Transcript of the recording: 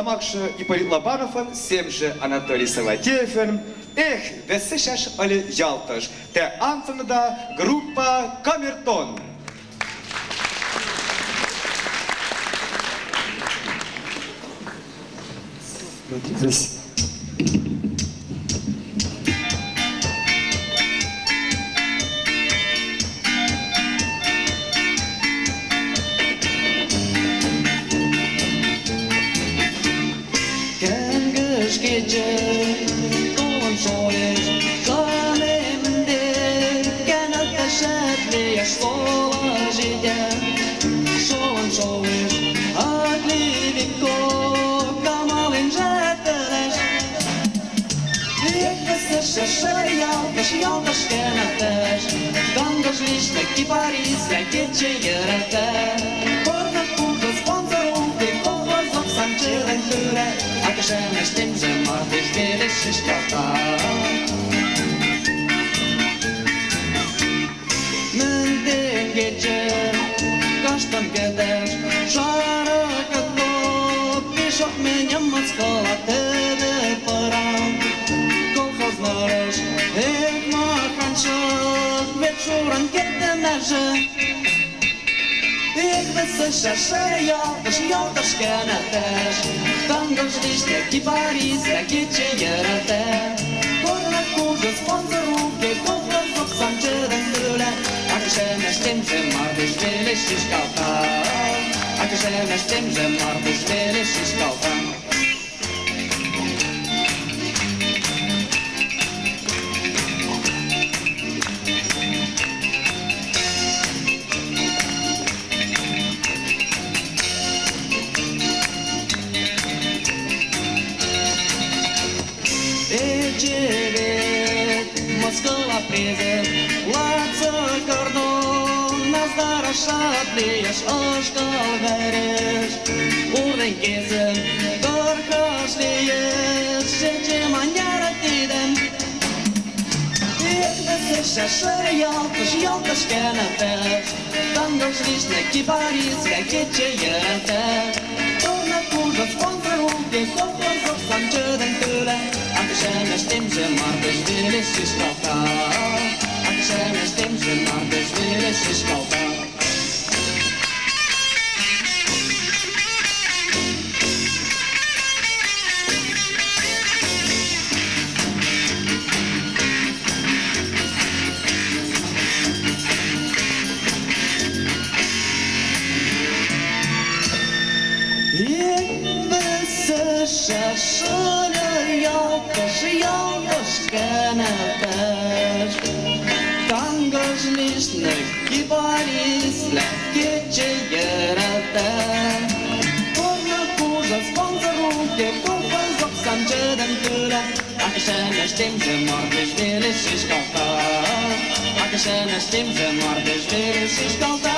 Тамакшы Ипполит Лобановын, семші Анатолий Саватеевін, эх, весі шаш әлі ялтыш, тә ансыныда группа Камертон. Здесь. Kenges gece Doğan soğuk Kalemde Genel teşebbü Yaş solajide Soğan soğuk Adli viko Kamalin zeteleş Веквесе шашаял, кашиял кашкенатеш Гангаш лишне кипарис, ракетче ярате Порна children get the measure. Ik ben ze chercher, ja, dus ja, dus ken het też. Tam goś dziś taki Paris, takie cienie te. Korna kurze sponsorów, biegów rozwód sam czy rękyle. A krzemiesz tym, że mardyś wiele się szkoda. A krzemiesz tym, że mardyś wiele się szkoda. Ściskałka Ecevit, Moskova prize, Laca kardon, nas dara šatlies, oškal veres, urden kese, gorkas lies, seče manjara tiden. Ekvese šašare jalkas, jalkas kenetes, tangos lisne kiparis, vekeče jerete. Torna kuža sponsorunke, kolhozok sančeden Akşeme stimsen var biz bile siz kalkar Akşeme stimsen var biz bile siz kalkar Kırmızı şaşırır yol Kışı yolmuş kanadır Там gözlüsnük gibarisle Gece yarada Kurna kurza sponsor ruke Kurva zok samcıdan kıra Akışana ştimze mordiş Vili şiş kalta Akışana ştimze mordiş Vili şiş kalta